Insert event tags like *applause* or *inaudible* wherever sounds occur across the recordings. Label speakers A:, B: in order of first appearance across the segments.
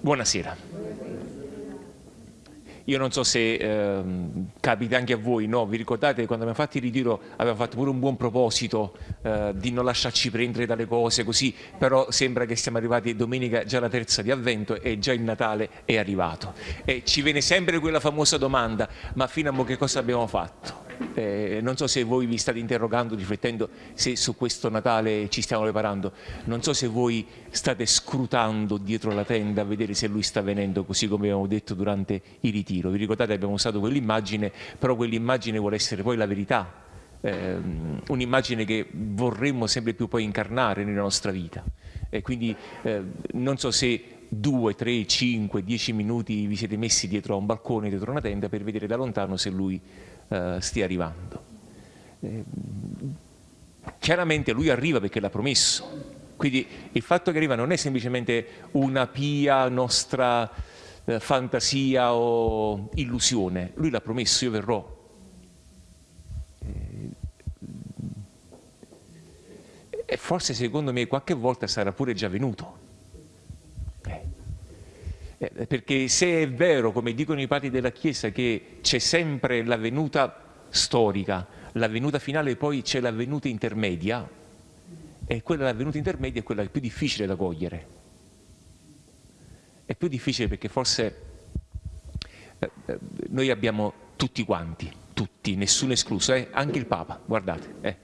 A: Buonasera. Io non so se eh, capita anche a voi, no? vi ricordate quando abbiamo fatto il ritiro abbiamo fatto pure un buon proposito eh, di non lasciarci prendere dalle cose così, però sembra che siamo arrivati domenica già la terza di avvento e già il Natale è arrivato. E ci viene sempre quella famosa domanda, ma fino a mo che cosa abbiamo fatto? Eh, non so se voi vi state interrogando, riflettendo se su questo Natale ci stiamo preparando, non so se voi state scrutando dietro la tenda a vedere se lui sta venendo così come abbiamo detto durante il ritiro. Vi ricordate abbiamo usato quell'immagine, però quell'immagine vuole essere poi la verità, eh, un'immagine che vorremmo sempre più poi incarnare nella nostra vita. E quindi eh, non so se due, tre, cinque, dieci minuti vi siete messi dietro a un balcone, dietro una tenda per vedere da lontano se lui eh, stia arrivando. Eh, chiaramente lui arriva perché l'ha promesso, quindi il fatto che arriva non è semplicemente una pia nostra eh, fantasia o illusione, lui l'ha promesso, io verrò. Eh, e forse secondo me qualche volta sarà pure già venuto. Eh. Perché se è vero, come dicono i padri della Chiesa, che c'è sempre la venuta storica, la venuta finale e poi c'è la venuta intermedia, e quella la venuta intermedia è quella più difficile da cogliere. È più difficile perché forse eh, eh, noi abbiamo tutti quanti, tutti, nessuno escluso, eh? anche il Papa, guardate, eh,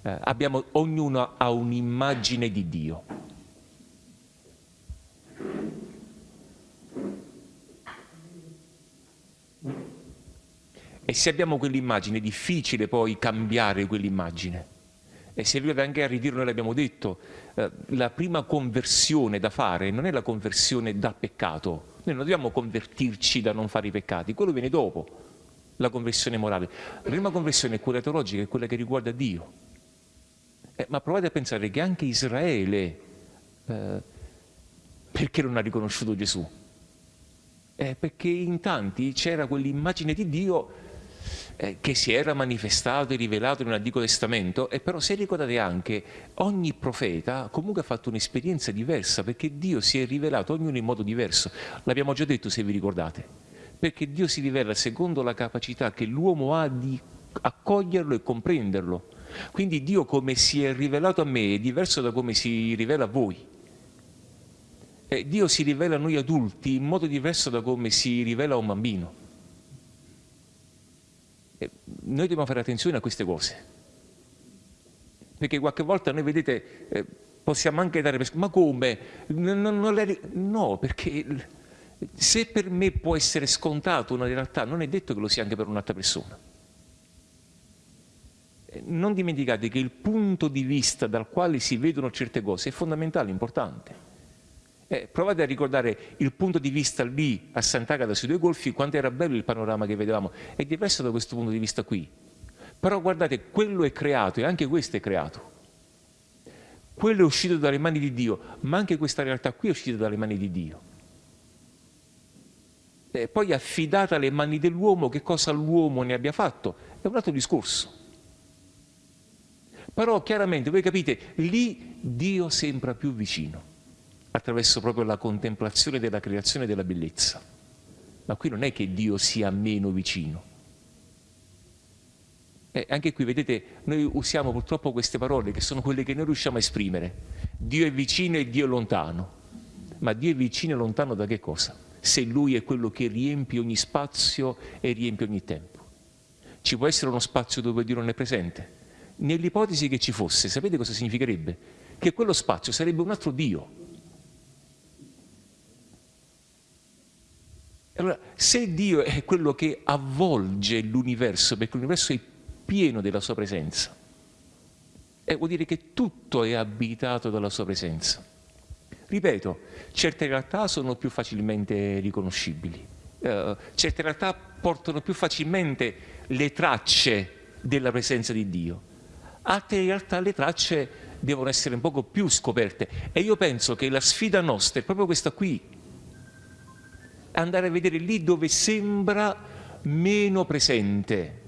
A: eh abbiamo, ognuno ha un'immagine di Dio E se abbiamo quell'immagine è difficile poi cambiare quell'immagine. E se arrivate anche a ritiro, noi l'abbiamo detto, eh, la prima conversione da fare non è la conversione dal peccato. Noi non dobbiamo convertirci da non fare i peccati, quello viene dopo, la conversione morale. La prima conversione è quella teologica, è quella che riguarda Dio. Eh, ma provate a pensare che anche Israele, eh, perché non ha riconosciuto Gesù? Eh, perché in tanti c'era quell'immagine di Dio eh, che si era manifestato e rivelato nell'Antico Testamento e però se ricordate anche ogni profeta comunque ha fatto un'esperienza diversa perché Dio si è rivelato ognuno in modo diverso. L'abbiamo già detto se vi ricordate. Perché Dio si rivela secondo la capacità che l'uomo ha di accoglierlo e comprenderlo. Quindi Dio come si è rivelato a me è diverso da come si rivela a voi. Eh, Dio si rivela a noi adulti in modo diverso da come si rivela a un bambino noi dobbiamo fare attenzione a queste cose. Perché qualche volta noi, vedete, eh, possiamo anche dare. Ma come? Non, non le... No, perché se per me può essere scontato una realtà, non è detto che lo sia anche per un'altra persona. Eh, non dimenticate che il punto di vista dal quale si vedono certe cose è fondamentale, importante. Eh, provate a ricordare il punto di vista lì a Sant'Agata sui due golfi, quanto era bello il panorama che vedevamo. È diverso da questo punto di vista qui. Però guardate, quello è creato e anche questo è creato. Quello è uscito dalle mani di Dio, ma anche questa realtà qui è uscita dalle mani di Dio. E poi affidata alle mani dell'uomo, che cosa l'uomo ne abbia fatto, è un altro discorso. Però chiaramente, voi capite, lì Dio sembra più vicino attraverso proprio la contemplazione della creazione e della bellezza. Ma qui non è che Dio sia meno vicino. E anche qui, vedete, noi usiamo purtroppo queste parole che sono quelle che noi riusciamo a esprimere. Dio è vicino e Dio è lontano. Ma Dio è vicino e lontano da che cosa? Se Lui è quello che riempie ogni spazio e riempie ogni tempo. Ci può essere uno spazio dove Dio non è presente? Nell'ipotesi che ci fosse, sapete cosa significherebbe? Che quello spazio sarebbe un altro Dio, Allora, se Dio è quello che avvolge l'universo, perché l'universo è pieno della sua presenza, eh, vuol dire che tutto è abitato dalla sua presenza. Ripeto, certe realtà sono più facilmente riconoscibili, eh, certe realtà portano più facilmente le tracce della presenza di Dio, altre realtà le tracce devono essere un poco più scoperte. E io penso che la sfida nostra è proprio questa qui, andare a vedere lì dove sembra meno presente.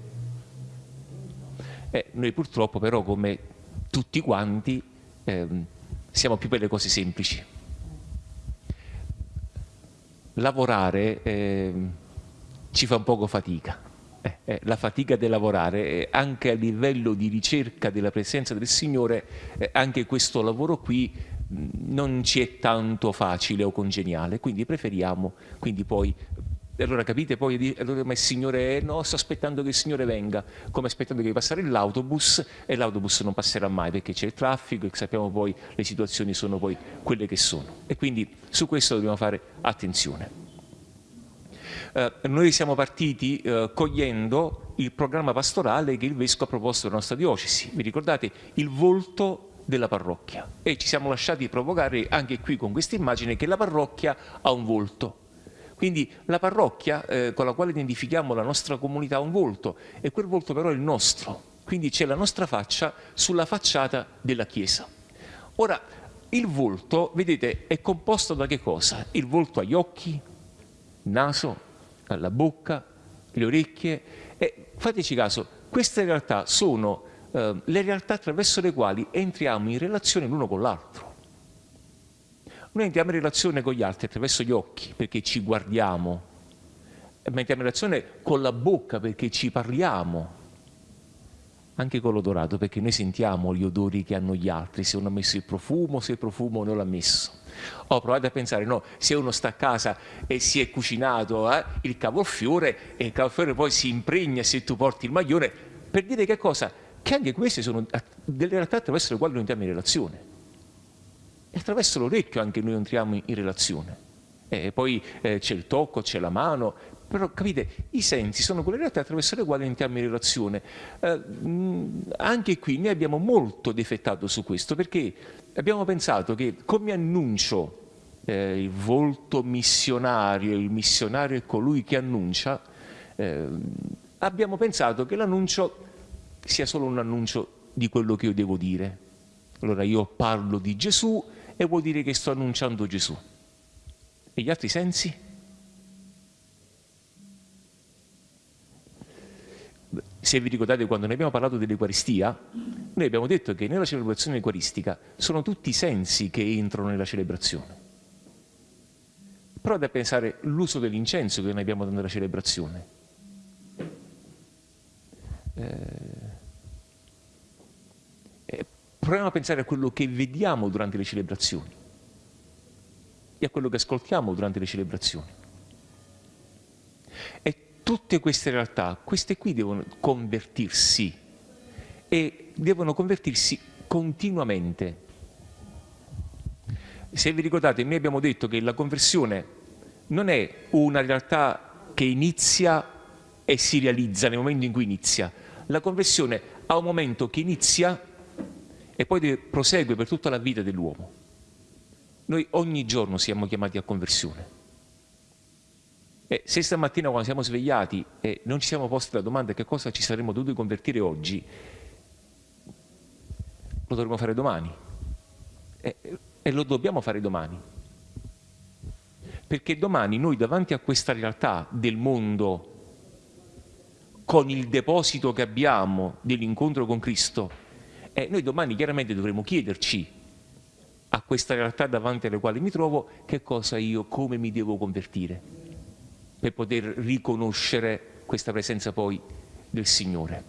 A: Eh, noi purtroppo però come tutti quanti eh, siamo più per le cose semplici. Lavorare eh, ci fa un poco fatica. Eh, eh, la fatica di lavorare, eh, anche a livello di ricerca della presenza del Signore, eh, anche questo lavoro qui non ci è tanto facile o congeniale, quindi preferiamo, quindi poi allora capite poi, allora, ma il Signore, no, sto aspettando che il Signore venga, come aspettando che passare l'autobus e l'autobus non passerà mai perché c'è il traffico e sappiamo poi le situazioni sono poi quelle che sono. E quindi su questo dobbiamo fare attenzione. Eh, noi siamo partiti eh, cogliendo il programma pastorale che il Vescovo ha proposto alla nostra diocesi. Vi ricordate? Il volto della parrocchia. E ci siamo lasciati provocare anche qui con questa immagine che la parrocchia ha un volto. Quindi la parrocchia eh, con la quale identifichiamo la nostra comunità ha un volto e quel volto però è il nostro. Quindi c'è la nostra faccia sulla facciata della Chiesa. Ora, il volto, vedete, è composto da che cosa? Il volto agli occhi, naso, la bocca, le orecchie e fateci caso, queste realtà sono eh, le realtà attraverso le quali entriamo in relazione l'uno con l'altro. Noi entriamo in relazione con gli altri attraverso gli occhi perché ci guardiamo, ma entriamo in relazione con la bocca perché ci parliamo, anche con l'odorato perché noi sentiamo gli odori che hanno gli altri, se uno ha messo il profumo, se il profumo non l'ha messo. Ho provato a pensare, no, se uno sta a casa e si è cucinato eh, il cavolfiore e il cavolfiore poi si impregna se tu porti il maglione, per dire che cosa? Che anche queste sono delle realtà attraverso le quali noi entriamo in relazione. E attraverso l'orecchio anche noi entriamo in relazione. E poi eh, c'è il tocco, c'è la mano, però capite, i sensi sono quelle realtà attraverso le quali entriamo in relazione. Eh, anche qui noi abbiamo molto difettato su questo perché abbiamo pensato che come annuncio eh, il volto missionario, il missionario è colui che annuncia, eh, abbiamo pensato che l'annuncio sia solo un annuncio di quello che io devo dire. Allora io parlo di Gesù e vuol dire che sto annunciando Gesù. E gli altri sensi? Se vi ricordate quando ne abbiamo parlato dell'Eucaristia, noi abbiamo detto che nella celebrazione eucaristica sono tutti i sensi che entrano nella celebrazione. Provate a pensare l'uso dell'incenso che noi abbiamo nella celebrazione. Eh, proviamo a pensare a quello che vediamo durante le celebrazioni e a quello che ascoltiamo durante le celebrazioni. E tutte queste realtà, queste qui devono convertirsi e devono convertirsi continuamente. Se vi ricordate, noi abbiamo detto che la conversione non è una realtà che inizia e si realizza nel momento in cui inizia. La conversione ha un momento che inizia e poi prosegue per tutta la vita dell'uomo. Noi ogni giorno siamo chiamati a conversione. E se stamattina quando siamo svegliati e non ci siamo posti la domanda che cosa ci saremmo dovuti convertire oggi, lo dovremo fare domani. E, e lo dobbiamo fare domani. Perché domani noi davanti a questa realtà del mondo, con il deposito che abbiamo dell'incontro con Cristo, eh, noi domani chiaramente dovremo chiederci a questa realtà davanti alle quali mi trovo che cosa io, come mi devo convertire per poter riconoscere questa presenza poi del Signore.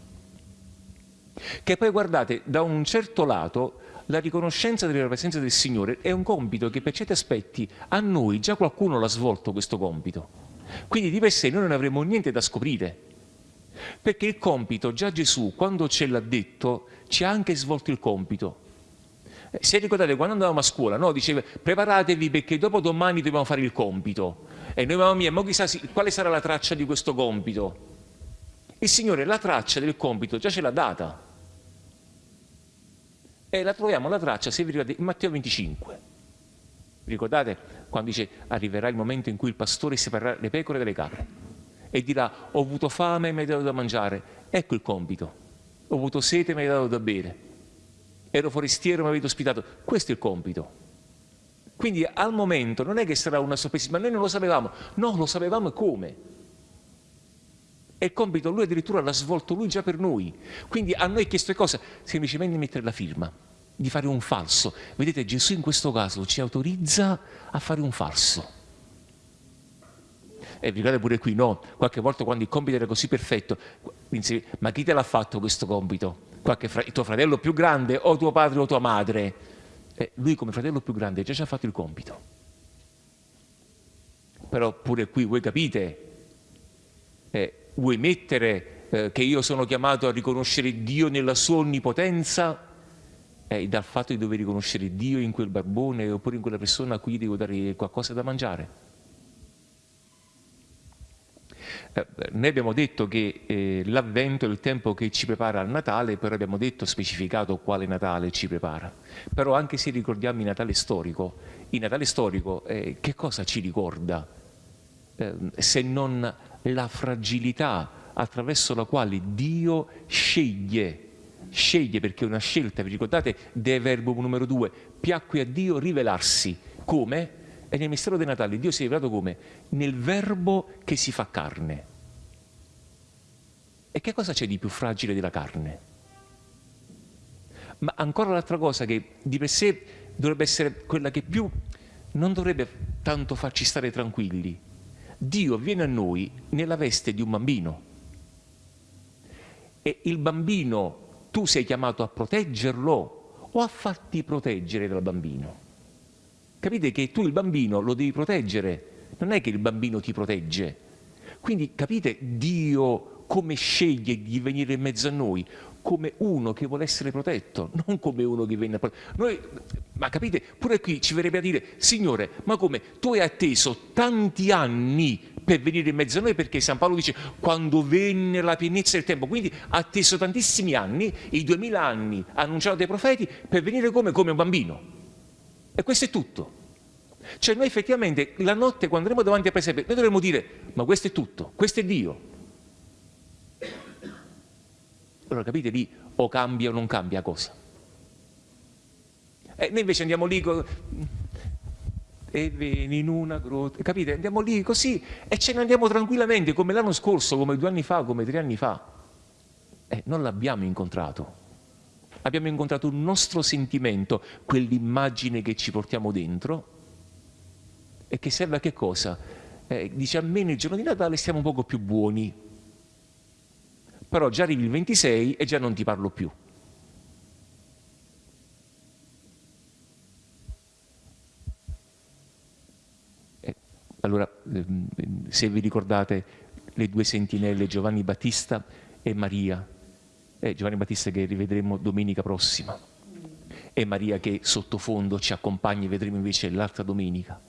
A: Che poi guardate, da un certo lato la riconoscenza della presenza del Signore è un compito che per certi aspetti a noi già qualcuno l'ha svolto questo compito. Quindi di per sé noi non avremo niente da scoprire, perché il compito, già Gesù quando ce l'ha detto, ci ha anche svolto il compito. Eh, se ricordate quando andavamo a scuola, no? diceva preparatevi perché dopo domani dobbiamo fare il compito. E noi mamma mia, ma chissà quale sarà la traccia di questo compito? Il Signore la traccia del compito già ce l'ha data. E la troviamo la traccia, se vi ricordate, in Matteo 25. Vi ricordate quando dice arriverà il momento in cui il pastore separerà le pecore dalle capre e dirà ho avuto fame e mi hai dato da mangiare. Ecco il compito. Ho avuto sete e mi hai dato da bere ero forestiero e mi avete ospitato. Questo è il compito. Quindi al momento non è che sarà una sorpresa, ma noi non lo sapevamo. No, lo sapevamo come. E il compito lui addirittura l'ha svolto lui già per noi. Quindi a noi è chiesto cosa? Semplicemente mettere la firma. di fare un falso. Vedete, Gesù in questo caso ci autorizza a fare un falso. E vi ricordate pure qui, no? Qualche volta quando il compito era così perfetto, ma chi te l'ha fatto questo compito? Fra- tuo fratello più grande o tuo padre o tua madre? Eh, lui come fratello più grande già ci ha fatto il compito. Però pure qui voi capite, eh, vuoi mettere eh, che io sono chiamato a riconoscere Dio nella sua onnipotenza eh, dal fatto di dover riconoscere Dio in quel barbone oppure in quella persona a cui devo dare qualcosa da mangiare. Eh, noi abbiamo detto che eh, l'avvento è il tempo che ci prepara al Natale, però abbiamo detto, specificato quale Natale ci prepara. Però anche se ricordiamo il Natale storico, il Natale storico eh, che cosa ci ricorda? Eh, se non la fragilità attraverso la quale Dio sceglie, sceglie perché è una scelta, vi ricordate, del verbo numero due, piacque a Dio rivelarsi. Come? E nel mistero del Natale Dio si è rivelato come? Nel verbo che si fa carne. E che cosa c'è di più fragile della carne? Ma ancora l'altra cosa che di per sé dovrebbe essere quella che più non dovrebbe tanto farci stare tranquilli. Dio viene a noi nella veste di un bambino. E il bambino tu sei chiamato a proteggerlo o a farti proteggere dal bambino? Capite che tu il bambino lo devi proteggere, non è che il bambino ti protegge. Quindi capite Dio come sceglie di venire in mezzo a noi? Come uno che vuole essere protetto, non come uno che viene a proteggere. ma capite, pure qui ci verrebbe a dire, Signore, ma come tu hai atteso tanti anni per venire in mezzo a noi perché San Paolo dice quando venne la pienezza del tempo, quindi ha atteso tantissimi anni, i duemila anni annunciato dai profeti per venire come, come un bambino. E questo è tutto. Cioè noi effettivamente la notte quando andremo davanti a presepe, noi dovremmo dire, ma questo è tutto, questo è Dio. Allora capite lì o cambia o non cambia cosa. E noi invece andiamo lì e vieni in una grotta, capite? Andiamo lì così e ce ne andiamo tranquillamente come l'anno scorso, come due anni fa, come tre anni fa. E non l'abbiamo incontrato abbiamo incontrato un nostro sentimento, quell'immagine che ci portiamo dentro e che serve a che cosa? Eh, dice almeno il giorno di Natale stiamo un poco più buoni, però già arrivi il 26 e già non ti parlo più. Eh, allora, ehm, se vi ricordate le due sentinelle Giovanni Battista e Maria, è Giovanni Battista che rivedremo domenica prossima e Maria che sottofondo ci accompagna e vedremo invece l'altra domenica.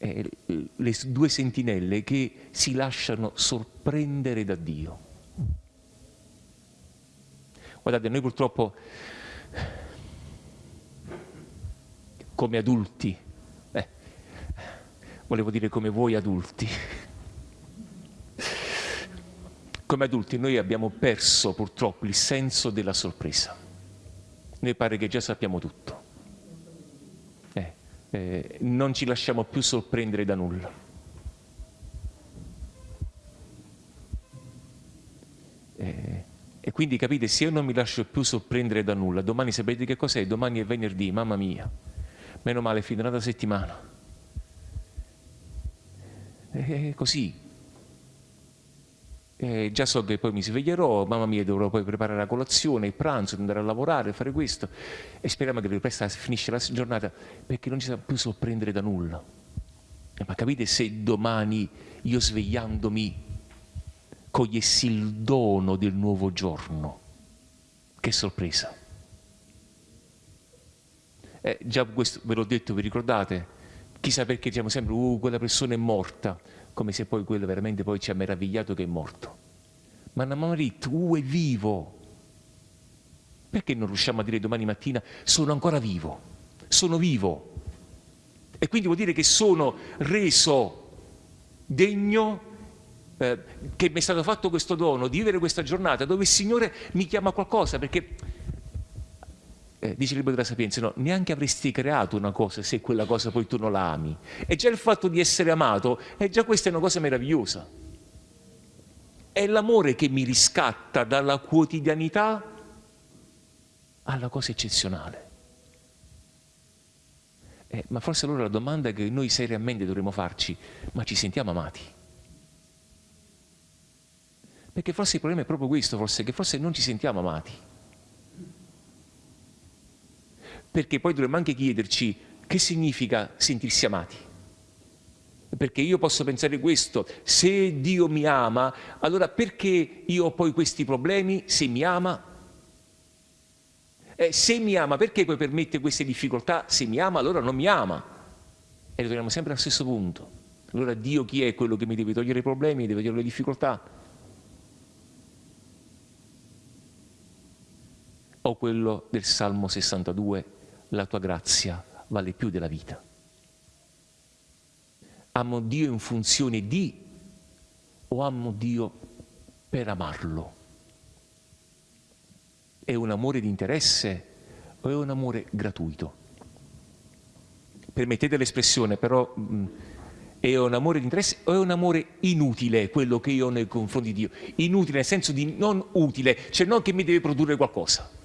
A: E le due sentinelle che si lasciano sorprendere da Dio. Guardate, noi purtroppo come adulti, eh, volevo dire come voi adulti, come adulti noi abbiamo perso purtroppo il senso della sorpresa. Noi pare che già sappiamo tutto. Eh, eh, non ci lasciamo più sorprendere da nulla. Eh, e quindi capite, se io non mi lascio più sorprendere da nulla, domani sapete che cos'è? Domani è venerdì, mamma mia. Meno male, finirà la settimana. È così, eh, già so che poi mi sveglierò, mamma mia dovrò poi preparare la colazione, il pranzo, andare a lavorare, fare questo e speriamo che presto finisce la giornata perché non ci sa più sorprendere da nulla. Eh, ma capite se domani io svegliandomi cogliessi il dono del nuovo giorno? Che sorpresa! Eh, già questo ve l'ho detto, vi ricordate? Chissà perché diciamo sempre, uh, quella persona è morta come se poi quello veramente poi ci ha meravigliato che è morto. Ma Namarit, uh, è vivo. Perché non riusciamo a dire domani mattina sono ancora vivo? Sono vivo. E quindi vuol dire che sono reso degno eh, che mi è stato fatto questo dono di vivere questa giornata dove il Signore mi chiama qualcosa perché eh, dice il libro della Sapienza, no, neanche avresti creato una cosa se quella cosa poi tu non la ami. E già il fatto di essere amato, e già questa è una cosa meravigliosa. È l'amore che mi riscatta dalla quotidianità alla cosa eccezionale. Eh, ma forse allora la domanda che noi seriamente dovremmo farci, ma ci sentiamo amati? Perché forse il problema è proprio questo, forse, che forse non ci sentiamo amati. Perché poi dovremmo anche chiederci che significa sentirsi amati. Perché io posso pensare questo, se Dio mi ama, allora perché io ho poi questi problemi se mi ama? Eh, se mi ama, perché poi permette queste difficoltà? Se mi ama, allora non mi ama. E ritorniamo sempre al stesso punto. Allora Dio chi è quello che mi deve togliere i problemi, deve togliere le difficoltà? O quello del Salmo 62, la tua grazia vale più della vita. Amo Dio in funzione di o amo Dio per amarlo? È un amore di interesse o è un amore gratuito? Permettete l'espressione, però mh, è un amore di interesse o è un amore inutile quello che io ho nei confronti di Dio? Inutile nel senso di non utile, cioè non che mi deve produrre qualcosa.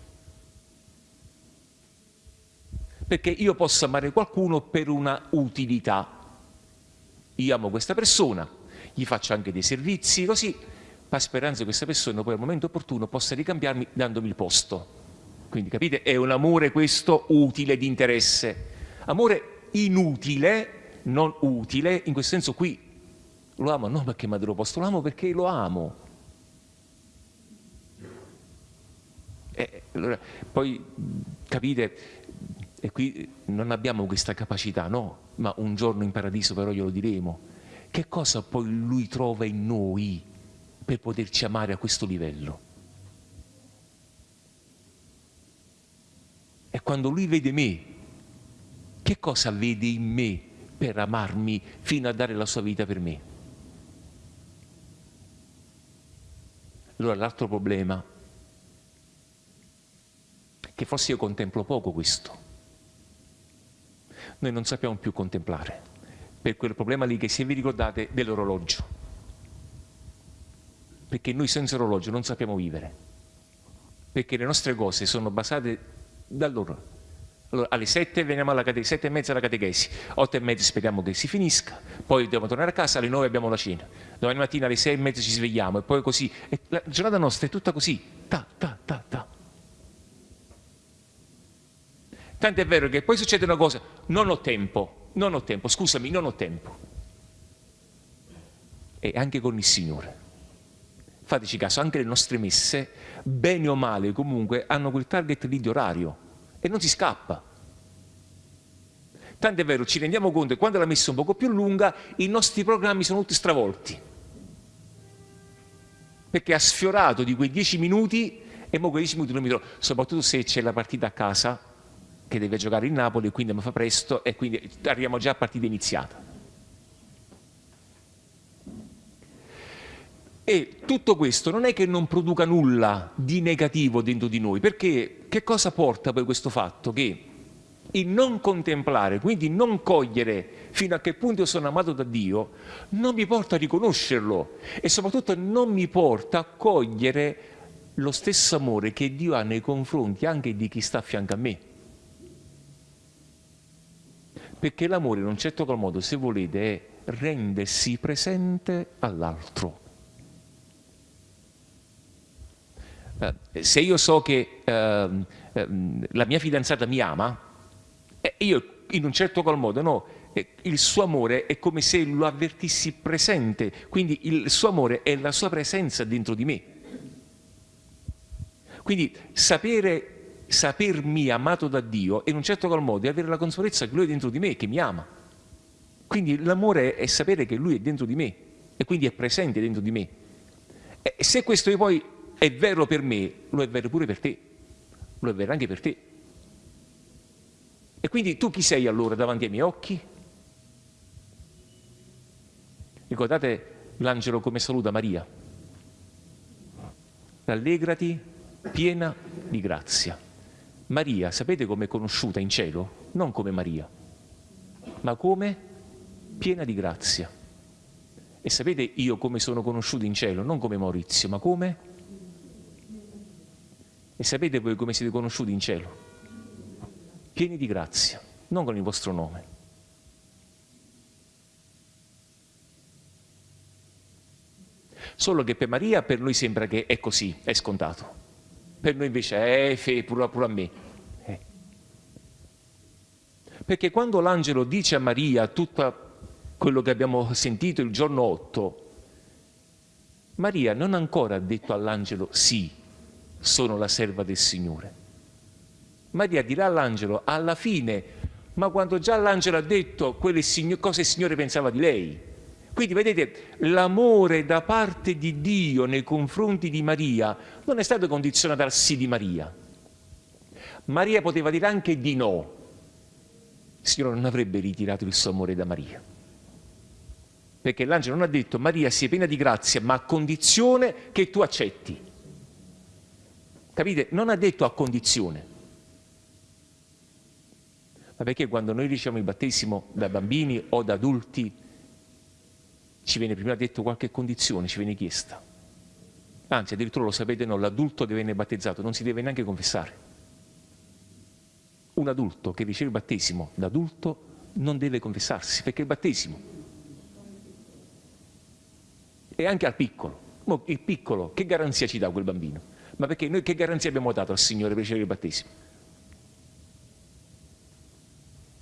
A: Perché io posso amare qualcuno per una utilità. Io amo questa persona, gli faccio anche dei servizi, così, ma speranza che questa persona poi al momento opportuno possa ricambiarmi dandomi il posto. Quindi capite, è un amore questo utile di interesse. Amore inutile, non utile, in questo senso qui lo amo non perché mi dato posto, lo amo perché lo amo. E allora, poi capite, e qui non abbiamo questa capacità, no, ma un giorno in paradiso però glielo diremo. Che cosa poi lui trova in noi per poterci amare a questo livello? E quando lui vede me, che cosa vede in me per amarmi fino a dare la sua vita per me? Allora l'altro problema, che forse io contemplo poco questo, noi non sappiamo più contemplare, per quel problema lì che se vi ricordate dell'orologio, perché noi senza orologio non sappiamo vivere, perché le nostre cose sono basate da loro. Allora, alle 7 veniamo alla catechesi, 7 e mezza alla catechesi, 8 e mezza speriamo che si finisca, poi dobbiamo tornare a casa, alle 9 abbiamo la cena, domani mattina alle 6 e mezza ci svegliamo e poi così. E la giornata nostra è tutta così, ta, ta, ta, ta. Tanto è vero che poi succede una cosa, non ho tempo, non ho tempo, scusami, non ho tempo. E anche con il Signore. Fateci caso, anche le nostre messe, bene o male comunque, hanno quel target lì di orario e non si scappa. Tanto è vero, ci rendiamo conto che quando la messa è un poco più lunga, i nostri programmi sono tutti stravolti. Perché ha sfiorato di quei dieci minuti e mo quei dieci minuti non mi trovo, soprattutto se c'è la partita a casa, che deve giocare il Napoli, quindi mi fa presto e quindi arriviamo già a partita iniziata. E tutto questo non è che non produca nulla di negativo dentro di noi, perché che cosa porta poi questo fatto? Che il non contemplare, quindi non cogliere fino a che punto io sono amato da Dio, non mi porta a riconoscerlo e soprattutto non mi porta a cogliere lo stesso amore che Dio ha nei confronti anche di chi sta a fianco a me perché l'amore in un certo qual modo, se volete, è rendersi presente all'altro. Eh, se io so che eh, eh, la mia fidanzata mi ama, io in un certo qual modo, no, eh, il suo amore è come se lo avvertissi presente, quindi il suo amore è la sua presenza dentro di me. Quindi sapere sapermi amato da Dio e in un certo qual modo è avere la consapevolezza che Lui è dentro di me, che mi ama. Quindi l'amore è sapere che Lui è dentro di me e quindi è presente dentro di me. E se questo poi è vero per me, lo è vero pure per te, lo è vero anche per te. E quindi tu chi sei allora davanti ai miei occhi? Ricordate l'angelo come saluta Maria? Rallegrati, piena di grazia. Maria, sapete come è conosciuta in cielo? Non come Maria, ma come piena di grazia. E sapete io come sono conosciuto in cielo? Non come Maurizio, ma come E sapete voi come siete conosciuti in cielo? Pieni di grazia, non con il vostro nome. Solo che per Maria per noi sembra che è così, è scontato. Per noi invece è fe, pure, pure a me. Eh. Perché quando l'angelo dice a Maria tutto quello che abbiamo sentito il giorno 8, Maria non ha ancora detto all'angelo sì, sono la serva del Signore. Maria dirà all'angelo alla fine, ma quando già l'angelo ha detto cosa il Signore pensava di lei. Quindi vedete, l'amore da parte di Dio nei confronti di Maria non è stato condizionato al sì di Maria. Maria poteva dire anche di no. Il Signore non avrebbe ritirato il suo amore da Maria perché l'angelo non ha detto Maria sia piena di grazia, ma a condizione che tu accetti. Capite? Non ha detto a condizione. Ma perché quando noi riceviamo il battesimo da bambini o da adulti ci viene prima detto qualche condizione, ci viene chiesta. Anzi, addirittura lo sapete, no, l'adulto che viene battezzato non si deve neanche confessare. Un adulto che riceve il battesimo da non deve confessarsi, perché il battesimo e anche al piccolo. Il piccolo, che garanzia ci dà quel bambino? Ma perché noi che garanzia abbiamo dato al Signore per ricevere il battesimo?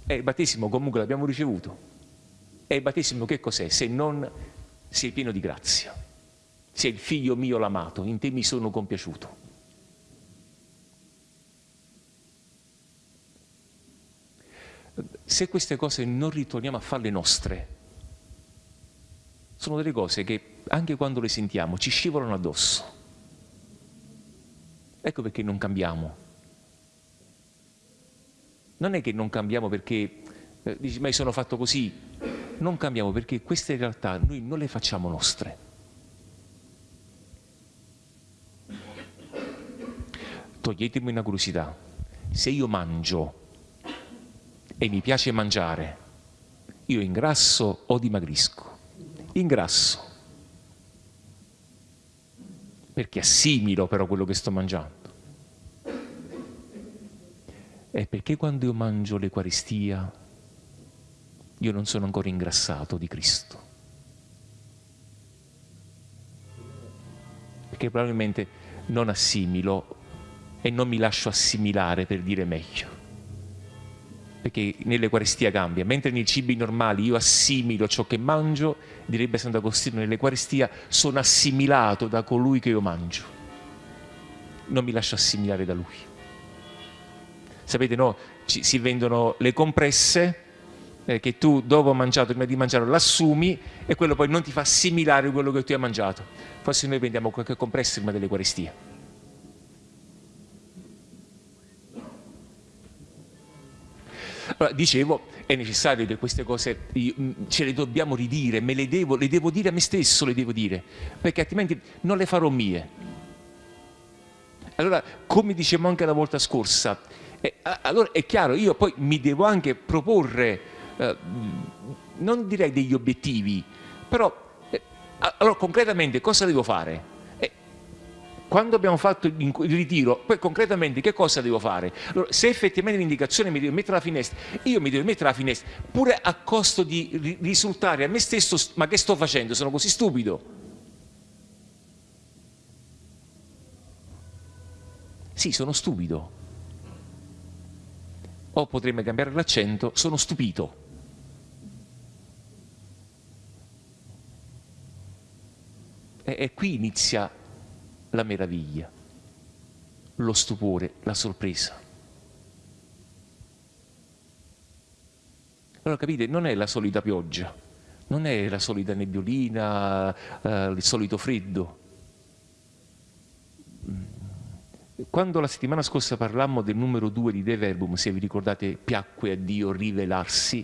A: E il battesimo comunque l'abbiamo ricevuto. E il battesimo che cos'è? Se non sei pieno di grazia. Sei il figlio mio l'amato, in te mi sono compiaciuto. Se queste cose non ritorniamo a farle nostre, sono delle cose che anche quando le sentiamo ci scivolano addosso. Ecco perché non cambiamo. Non è che non cambiamo perché eh, dici ma io sono fatto così. Non cambiamo perché queste realtà noi non le facciamo nostre. Toglietemi una curiosità. Se io mangio e mi piace mangiare, io ingrasso o dimagrisco? ingrasso, perché assimilo però quello che sto mangiando. È perché quando io mangio l'Eucaristia io non sono ancora ingrassato di Cristo. Perché probabilmente non assimilo e non mi lascio assimilare per dire meglio perché nell'Eucaristia cambia, mentre nei cibi normali io assimilo ciò che mangio, direbbe Sant'Agostino, nell'Eucaristia sono assimilato da colui che io mangio, non mi lascio assimilare da lui. Sapete, no, ci, si vendono le compresse eh, che tu dopo mangiato, prima di mangiare, l'assumi e quello poi non ti fa assimilare quello che tu hai mangiato. Forse noi vendiamo qualche compressa prima dell'Eucaristia Allora, dicevo, è necessario che queste cose mm, ce le dobbiamo ridire, me le devo, le devo dire a me stesso, le devo dire, perché altrimenti non le farò mie. Allora, come dicevamo anche la volta scorsa, eh, allora è chiaro, io poi mi devo anche proporre, eh, non direi degli obiettivi, però eh, allora concretamente cosa devo fare? quando abbiamo fatto il ritiro, poi concretamente che cosa devo fare? Allora, se effettivamente l'indicazione mi deve mettere alla finestra, io mi devo mettere alla finestra, pure a costo di risultare a me stesso, ma che sto facendo? Sono così stupido. Sì, sono stupido. O potremmo cambiare l'accento, sono stupito. E, e qui inizia la meraviglia, lo stupore, la sorpresa. Allora capite, non è la solita pioggia, non è la solita nebbiolina, eh, il solito freddo. Quando la settimana scorsa parlammo del numero due di De Verbum, se vi ricordate, piacque a Dio rivelarsi,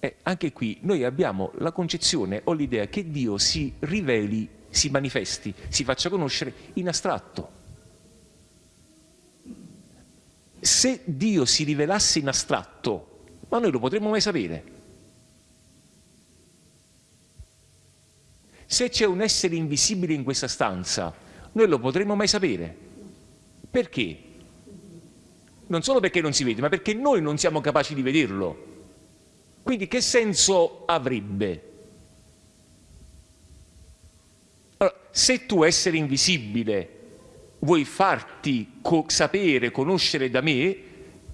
A: eh, anche qui noi abbiamo la concezione o l'idea che Dio si riveli si manifesti, si faccia conoscere in astratto. Se Dio si rivelasse in astratto, ma noi lo potremmo mai sapere. Se c'è un essere invisibile in questa stanza, noi lo potremmo mai sapere. Perché? Non solo perché non si vede, ma perché noi non siamo capaci di vederlo. Quindi che senso avrebbe? Allora, se tu essere invisibile vuoi farti co sapere, conoscere da me,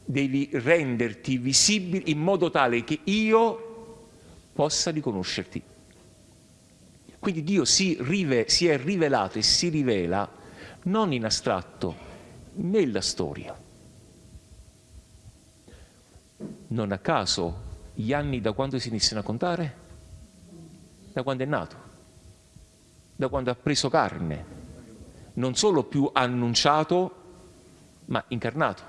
A: devi renderti visibile in modo tale che io possa riconoscerti. Quindi Dio si, si è rivelato e si rivela non in astratto, nella storia. Non a caso gli anni da quando si iniziano a contare? Da quando è nato, da quando ha preso carne, non solo più annunciato, ma incarnato.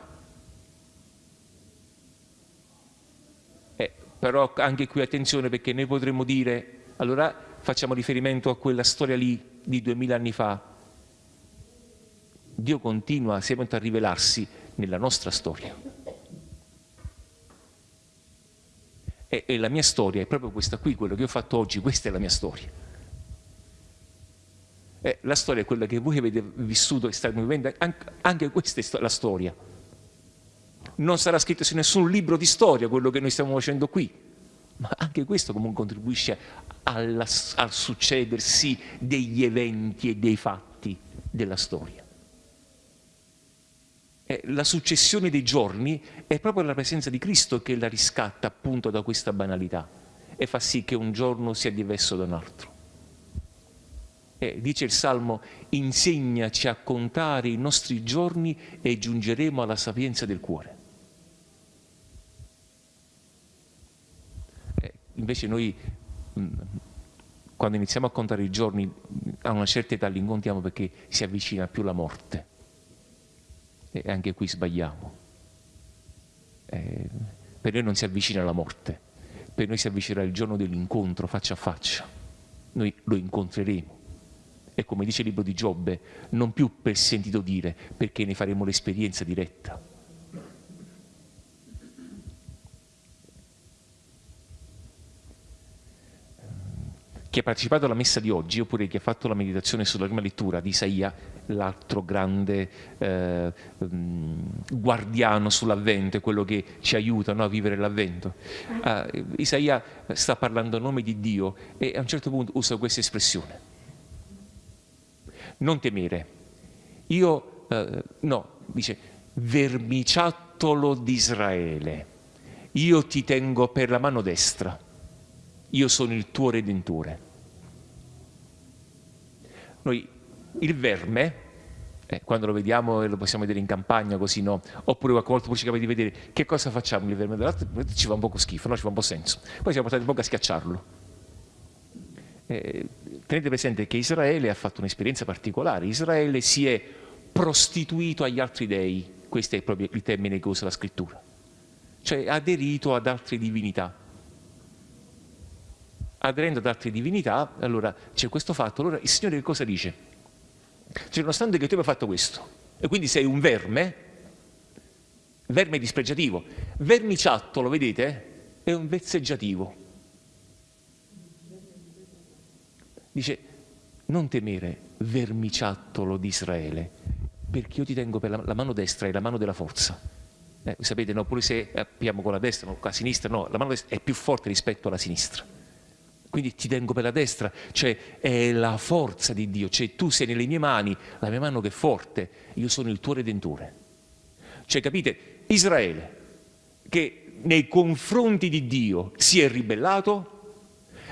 A: Eh, però anche qui attenzione perché noi potremmo dire, allora facciamo riferimento a quella storia lì di duemila anni fa. Dio continua sempre a rivelarsi nella nostra storia. E, e la mia storia è proprio questa qui, quello che ho fatto oggi, questa è la mia storia. Eh, la storia è quella che voi avete vissuto e state vivendo, anche, anche questa è la storia. Non sarà scritto su nessun libro di storia quello che noi stiamo facendo qui, ma anche questo comunque contribuisce alla, al succedersi degli eventi e dei fatti della storia. Eh, la successione dei giorni è proprio la presenza di Cristo che la riscatta appunto da questa banalità e fa sì che un giorno sia diverso da un altro. Eh, dice il Salmo, insegnaci a contare i nostri giorni e giungeremo alla sapienza del cuore. Eh, invece noi, mh, mm, quando iniziamo a contare i giorni, a una certa età li incontiamo perché si avvicina più la morte. E anche qui sbagliamo. Eh, per noi non si avvicina la morte, per noi si avvicinerà il giorno dell'incontro faccia a faccia. Noi lo incontreremo e come dice il libro di Giobbe, non più per sentito dire, perché ne faremo l'esperienza diretta. Chi ha partecipato alla messa di oggi, oppure chi ha fatto la meditazione sulla prima lettura di Isaia, l'altro grande eh, mm, guardiano sull'avvento, quello che ci aiuta no, a vivere l'avvento. Uh, Isaia sta parlando a nome di Dio e a un certo punto usa questa espressione non temere. Io, eh, no, dice, vermiciattolo di Israele, io ti tengo per la mano destra, io sono il tuo redentore. Noi, il verme, eh, quando lo vediamo e lo possiamo vedere in campagna così, no? Oppure qualche volta poi ci capita di vedere che cosa facciamo il verme dell'altro, ci fa un po' schifo, no? ci fa un po' senso. Poi siamo portati un po' a schiacciarlo. Eh, tenete presente che Israele ha fatto un'esperienza particolare, Israele si è prostituito agli altri dei, questo è proprio il termine che usa la scrittura, cioè aderito ad altre divinità. Aderendo ad altre divinità, allora c'è questo fatto, allora il Signore che cosa dice? Cioè, nonostante che tu abbia fatto questo, e quindi sei un verme, verme dispregiativo, vermiciattolo, vedete? È un vezzeggiativo Dice, non temere, vermiciattolo di Israele, perché io ti tengo per la, la mano destra e la mano della forza. Eh, sapete, no, pure se abbiamo con la destra, con la sinistra, no, la mano destra è più forte rispetto alla sinistra. Quindi ti tengo per la destra, cioè è la forza di Dio, cioè tu sei nelle mie mani, la mia mano che è forte, io sono il tuo redentore. Cioè capite, Israele, che nei confronti di Dio si è ribellato,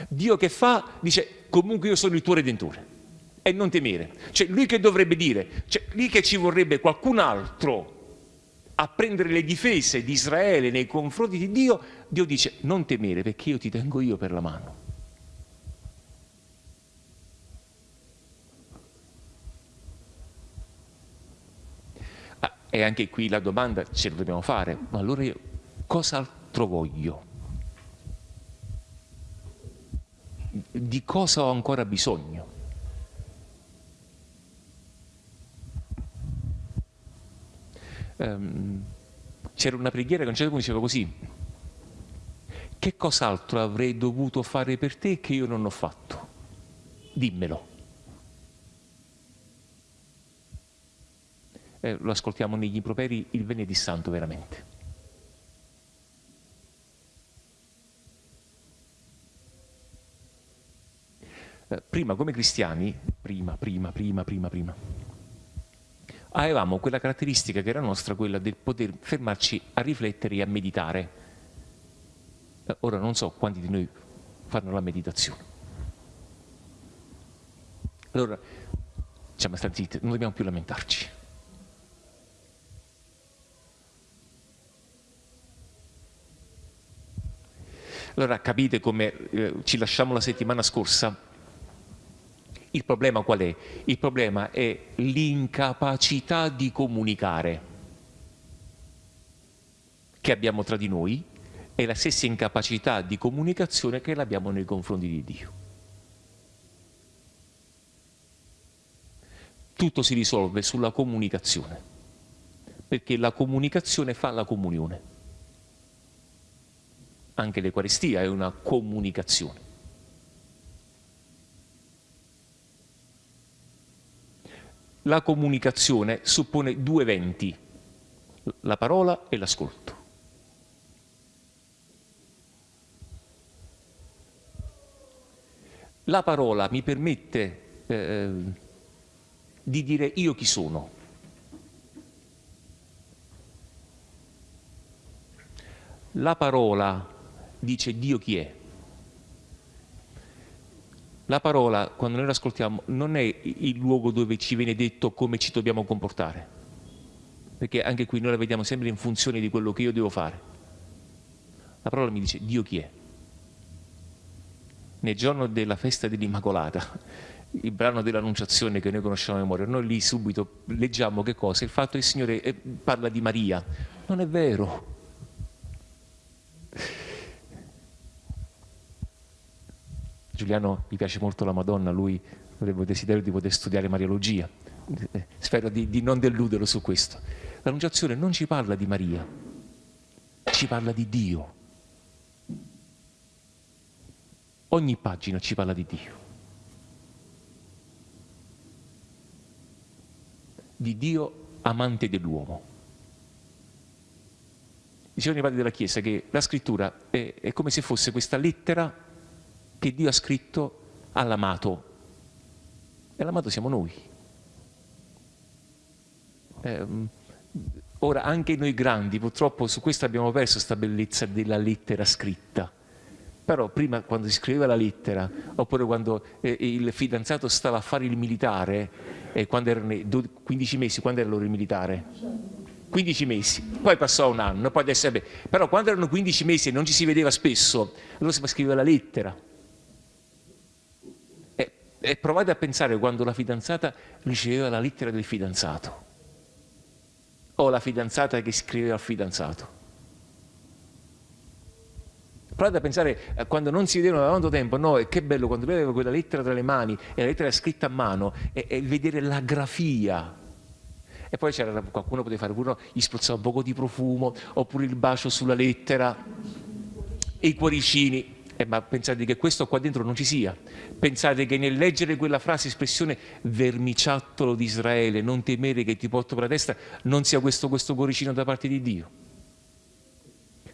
A: Dio che fa? Dice comunque io sono il tuo redentore e non temere. Cioè lui che dovrebbe dire, cioè lì che ci vorrebbe qualcun altro a prendere le difese di Israele nei confronti di Dio, Dio dice non temere perché io ti tengo io per la mano. E anche qui la domanda ce la dobbiamo fare, ma allora io cosa altro voglio? di cosa ho ancora bisogno. Um, C'era una preghiera che un certo punto diceva così, che cos'altro avrei dovuto fare per te che io non ho fatto? Dimmelo. Eh, lo ascoltiamo negli improperi il venerdì santo veramente. Eh, prima come cristiani, prima, prima, prima, prima, prima, avevamo quella caratteristica che era nostra, quella del poter fermarci a riflettere e a meditare. Eh, ora non so quanti di noi fanno la meditazione. Allora, diciamo, sta zitti, non dobbiamo più lamentarci. Allora capite come eh, ci lasciamo la settimana scorsa il problema qual è? Il problema è l'incapacità di comunicare che abbiamo tra di noi e la stessa incapacità di comunicazione che abbiamo nei confronti di Dio. Tutto si risolve sulla comunicazione, perché la comunicazione fa la comunione. Anche l'Eucaristia è una comunicazione. la comunicazione suppone due eventi, la parola e l'ascolto. La parola mi permette eh, di dire io chi sono. La parola dice Dio chi è. La parola, quando noi l'ascoltiamo, non è il luogo dove ci viene detto come ci dobbiamo comportare, perché anche qui noi la vediamo sempre in funzione di quello che io devo fare. La parola mi dice Dio chi è. Nel giorno della festa dell'Immacolata, il brano dell'Annunciazione che noi conosciamo a memoria, noi lì subito leggiamo che cosa? Il fatto che il Signore eh, parla di Maria. Non è vero. Giuliano gli piace molto la Madonna, lui aveva il desiderio di poter studiare Mariologia. Spero di, di non deluderlo su questo. L'Annunciazione non ci parla di Maria, ci parla di Dio. Ogni pagina ci parla di Dio. Di Dio amante dell'uomo. Dicevano i padri della Chiesa che la scrittura è, è come se fosse questa lettera che Dio ha scritto all'amato. E l'amato siamo noi. Eh, ora, anche noi grandi, purtroppo su questo abbiamo perso questa bellezza della lettera scritta. Però prima, quando si scriveva la lettera, oppure quando eh, il fidanzato stava a fare il militare, eh, quando erano 15 mesi, quando era l'ora il militare? 15 mesi, poi passò un anno, poi adesso, beh, però quando erano 15 mesi e non ci si vedeva spesso, allora si scriveva la lettera e provate a pensare quando la fidanzata riceveva la lettera del fidanzato o la fidanzata che scriveva al fidanzato. Provate a pensare a quando non si vedevano da tanto tempo, no, che bello quando lui aveva quella lettera tra le mani e la lettera scritta a mano e, e vedere la grafia. E poi c'era qualcuno poteva fare pure, gli spruzzava un poco di profumo, oppure il bacio sulla lettera, e i cuoricini. Eh, ma pensate che questo qua dentro non ci sia? Pensate che nel leggere quella frase, espressione vermiciattolo di Israele, non temere che ti porto per la testa, non sia questo, questo cuoricino da parte di Dio?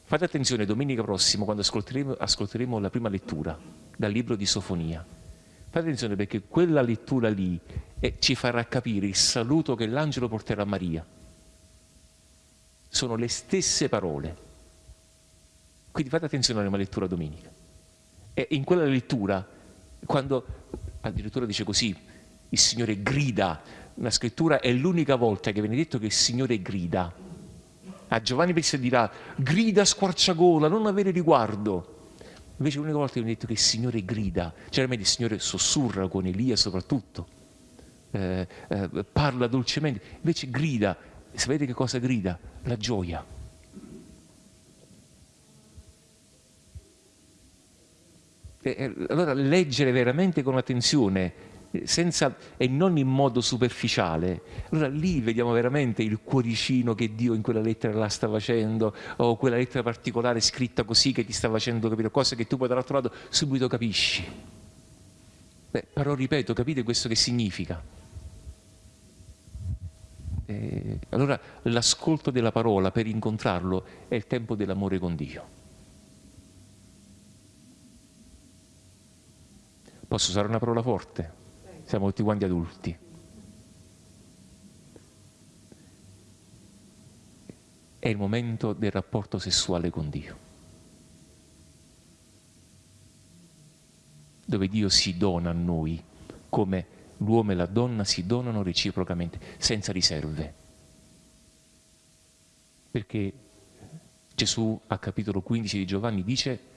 A: Fate attenzione, domenica prossima, quando ascolteremo, ascolteremo la prima lettura dal libro di Sofonia, fate attenzione perché quella lettura lì eh, ci farà capire il saluto che l'angelo porterà a Maria. Sono le stesse parole. Quindi fate attenzione alla prima lettura domenica. E in quella lettura, quando addirittura dice così, il Signore grida, la scrittura è l'unica volta che viene detto che il Signore grida. A Giovanni Battista dirà, grida squarciagola, non avere riguardo. Invece l'unica volta che viene detto che il Signore grida, generalmente il Signore sussurra con Elia soprattutto, eh, eh, parla dolcemente, invece grida, sapete che cosa grida? La gioia. Allora leggere veramente con attenzione senza, e non in modo superficiale, allora lì vediamo veramente il cuoricino che Dio in quella lettera la sta facendo, o quella lettera particolare scritta così che ti sta facendo capire cose che tu poi dall'altro lato subito capisci. Beh, però ripeto, capite questo che significa? Eh, allora l'ascolto della parola per incontrarlo è il tempo dell'amore con Dio. Posso usare una parola forte? Siamo tutti quanti adulti. È il momento del rapporto sessuale con Dio. Dove Dio si dona a noi come l'uomo e la donna si donano reciprocamente, senza riserve. Perché Gesù a capitolo 15 di Giovanni dice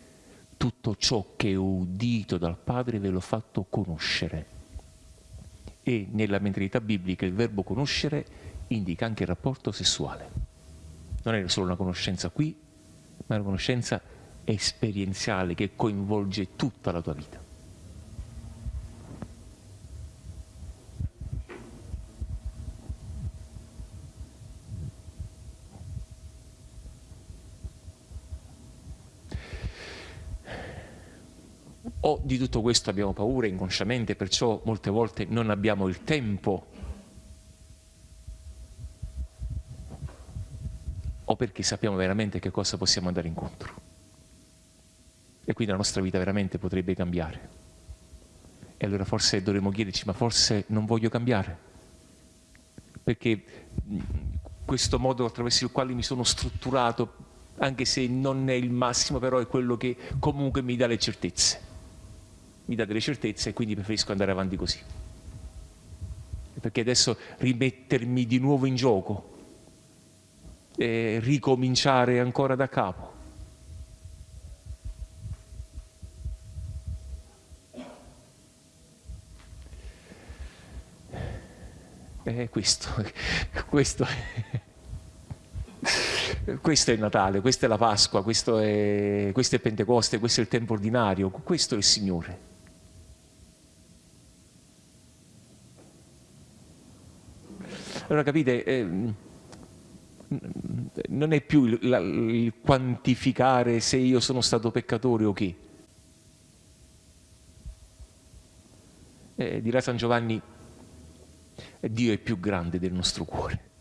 A: tutto ciò che ho udito dal Padre ve l'ho fatto conoscere. E nella mentalità biblica il verbo conoscere indica anche il rapporto sessuale. Non è solo una conoscenza qui, ma è una conoscenza esperienziale che coinvolge tutta la tua vita. O di tutto questo abbiamo paura inconsciamente, perciò molte volte non abbiamo il tempo, o perché sappiamo veramente che cosa possiamo andare incontro. E quindi la nostra vita veramente potrebbe cambiare. E allora forse dovremmo chiederci, ma forse non voglio cambiare? Perché questo modo attraverso il quale mi sono strutturato, anche se non è il massimo, però è quello che comunque mi dà le certezze mi dà delle certezze e quindi preferisco andare avanti così. Perché adesso rimettermi di nuovo in gioco, e ricominciare ancora da capo. È questo, *laughs* questo è, *laughs* questo è Natale, questa è la Pasqua, questo è, questo è Pentecoste, questo è il tempo ordinario, questo è il Signore. Allora capite, eh, non è più il, la, il, quantificare se io sono stato peccatore o che. Eh, dirà San Giovanni, Dio è più grande del nostro cuore.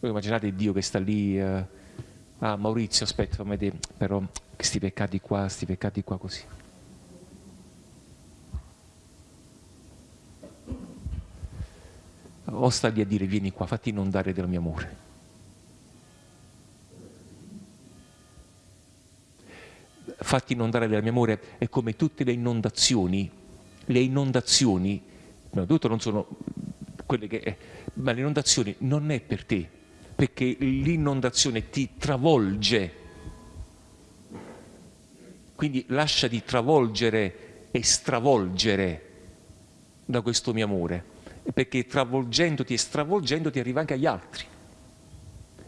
A: Voi immaginate Dio che sta lì, eh, ah Maurizio aspetta, però questi peccati qua, questi peccati qua così. O sta lì a dire vieni qua, fatti inondare del mio amore. Fatti inondare del mio amore è come tutte le inondazioni, le inondazioni, prima di tutto non sono quelle che... ma le inondazioni non è per te, perché l'inondazione ti travolge. Quindi lasciati travolgere e stravolgere da questo mio amore perché travolgendoti e stravolgendoti arriva anche agli altri.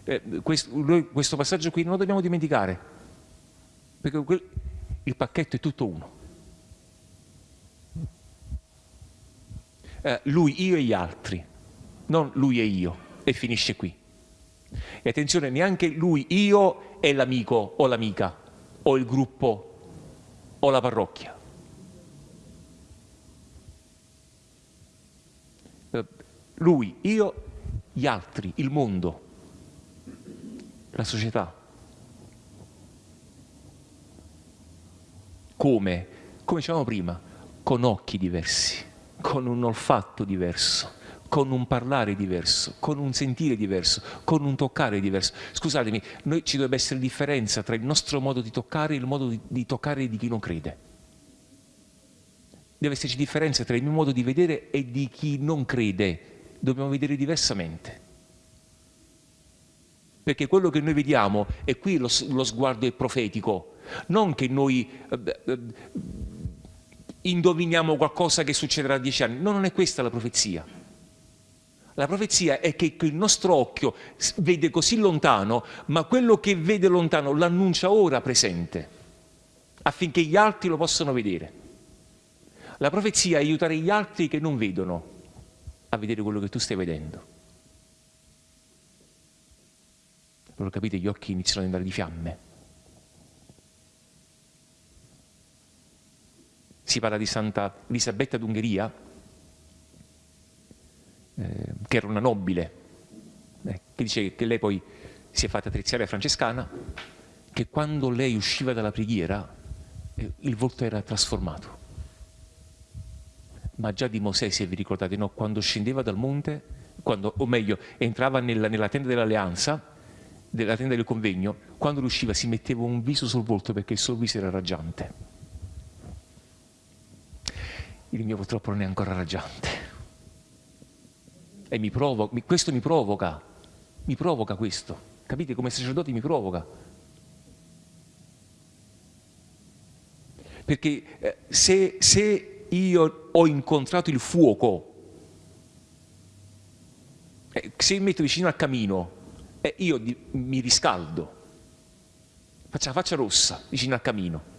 A: Eh, questo, noi, questo, passaggio qui non lo dobbiamo dimenticare, perché quel, il pacchetto è tutto uno. Eh, lui, io e gli altri, non lui e io, e finisce qui. E attenzione, neanche lui, io e l'amico o l'amica, o il gruppo o la parrocchia. Lui, io, gli altri, il mondo, la società. Come? Come dicevamo prima, con occhi diversi, con un olfatto diverso, con un parlare diverso, con un sentire diverso, con un toccare diverso. Scusatemi, noi ci dovrebbe essere differenza tra il nostro modo di toccare e il modo di, di toccare di chi non crede. Deve esserci differenza tra il mio modo di vedere e di chi non crede dobbiamo vedere diversamente. Perché quello che noi vediamo, e qui lo, lo sguardo è profetico, non che noi eh, eh, indoviniamo qualcosa che succederà a dieci anni, no, non è questa la profezia. La profezia è che il nostro occhio vede così lontano, ma quello che vede lontano l'annuncia ora presente, affinché gli altri lo possano vedere. La profezia è aiutare gli altri che non vedono a vedere quello che tu stai vedendo. Allora capite, gli occhi iniziano ad andare di fiamme. Si parla di Santa Elisabetta d'Ungheria, che era una nobile, eh, che dice che lei poi si è fatta triziare francescana, che quando lei usciva dalla preghiera eh, il volto era trasformato. Ma già di Mosè, se vi ricordate, no? quando scendeva dal monte, quando, o meglio, entrava nella, nella tenda dell'alleanza, della tenda del convegno, quando riusciva si metteva un viso sul volto perché il suo viso era raggiante. Il mio purtroppo non è ancora raggiante. E mi provoca, questo mi provoca, mi provoca questo. Capite? Come sacerdote mi provoca. Perché eh, se, se, io ho incontrato il fuoco, eh, se mi metto vicino al camino, eh, io mi riscaldo, faccio la faccia rossa vicino al camino.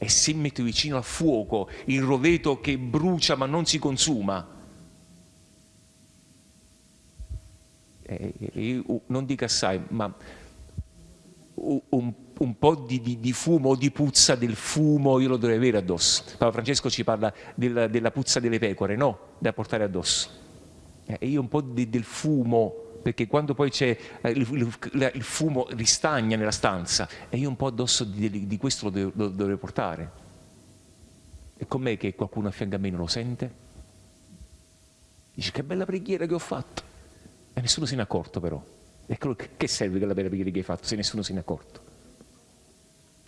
A: E se mi metto vicino al fuoco, il roveto che brucia ma non si consuma, eh, io non dico assai, ma un, un po' di, di, di, fumo di puzza del fumo io lo dovrei avere addosso. Papa Francesco ci parla della, della puzza delle pecore, no? Da portare addosso. Eh, e io un po' di, del fumo, perché quando poi c'è eh, il, il, il, fumo ristagna nella stanza, e io un po' addosso di, di questo lo, devo, lo dovrei portare. E com'è che qualcuno a fianco a me non lo sente? Dice che bella preghiera che ho fatto. E nessuno se ne è accorto però. E che serve quella bella preghiera che hai fatto se nessuno se ne è accorto?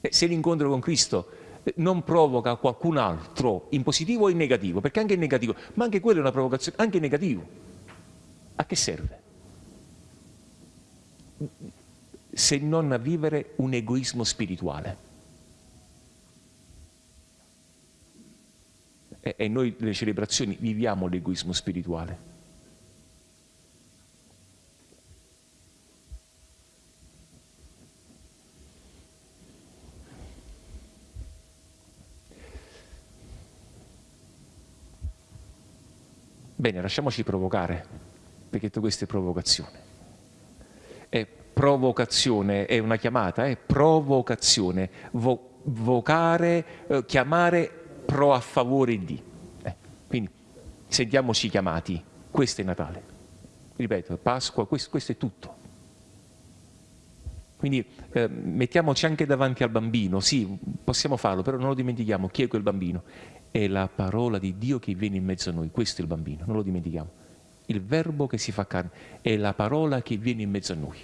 A: E se l'incontro con Cristo eh, non provoca qualcun altro in positivo o in negativo, perché anche in negativo, ma anche quello è una provocazione, anche in negativo, a che serve? Se non a vivere un egoismo spirituale. E noi nelle celebrazioni viviamo l'egoismo spirituale. Bene, lasciamoci provocare, perché tutto questo è provocazione. È provocazione, è una chiamata, è provocazione, vo vocare, eh, chiamare pro a favore di. Eh, quindi sentiamoci chiamati, questo è Natale. Ripeto, Pasqua, questo, questo è tutto. Quindi eh, mettiamoci anche davanti al bambino, sì, possiamo farlo, però non lo dimentichiamo, chi è quel bambino? È la parola di Dio che viene in mezzo a noi, questo è il bambino, non lo dimentichiamo. Il verbo che si fa carne è la parola che viene in mezzo a noi.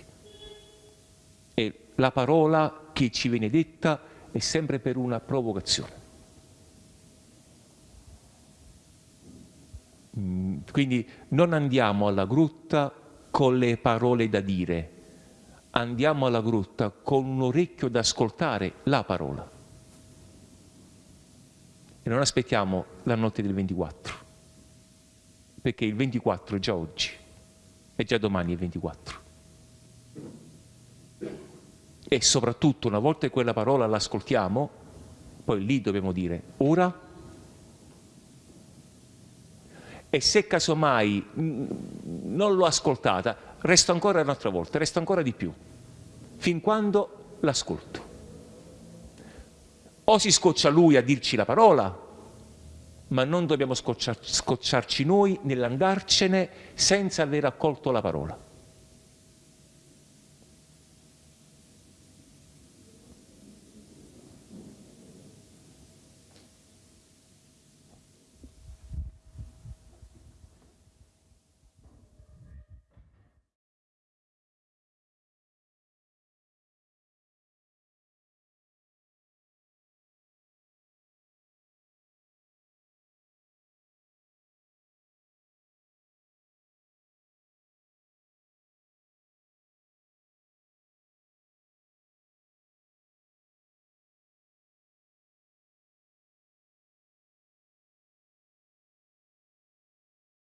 A: E la parola che ci viene detta è sempre per una provocazione. Mm, quindi non andiamo alla grutta con le parole da dire, andiamo alla grutta con un orecchio da ascoltare la parola e non aspettiamo la notte del 24, perché il 24 è già oggi, e già domani è il 24. E soprattutto una volta che quella parola l'ascoltiamo, poi lì dobbiamo dire ora e se casomai mm, non l'ho ascoltata, resto ancora un'altra volta, resto ancora di più, fin quando l'ascolto. O si scoccia lui a dirci la parola, ma non dobbiamo scocciar, scocciarci noi nell'andarcene senza aver accolto la parola.